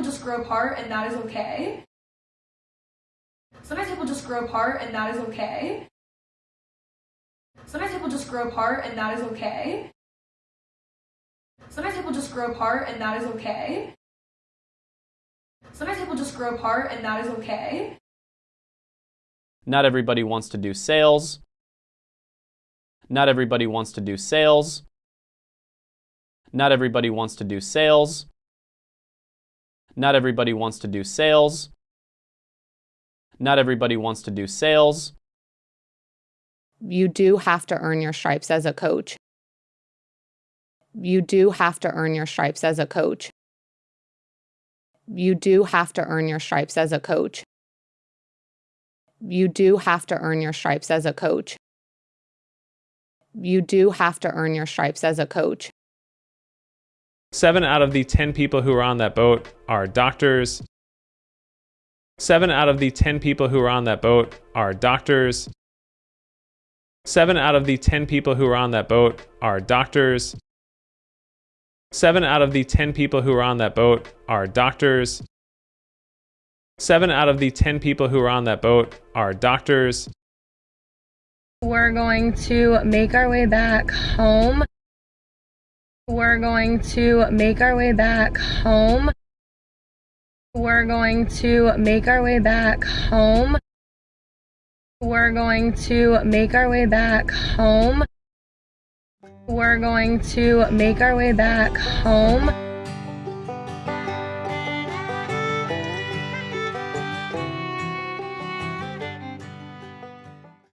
people just grow apart and that is okay. Sometimes people just grow apart and that is okay. Sometimes people just grow apart and that is okay. Sometimes people just grow apart and that is okay. Sometimes people just grow apart and that is okay. Not everybody wants to do sales. Not everybody wants to do sales. Not everybody wants to do sales. Not everybody wants to do sales. Not everybody wants to do sales. You do have to earn your stripes as a coach. You do have to earn your stripes as a coach. You do have to earn your stripes as a coach. You do have to earn your stripes as a coach. You do have to earn your stripes as a coach. Seven out of the 10 people who are on that boat are doctors. Seven out of the 10 people who are on that boat are doctors. Seven out of the 10 people who are on that boat are doctors. Seven out of the 10 people who are on that boat are doctors. Seven out of the 10 people who are on that boat are doctors. We're going to make our way back home. We're going to make our way back home. We're going to make our way back home. We're going to make our way back home. We're going to make our way back home.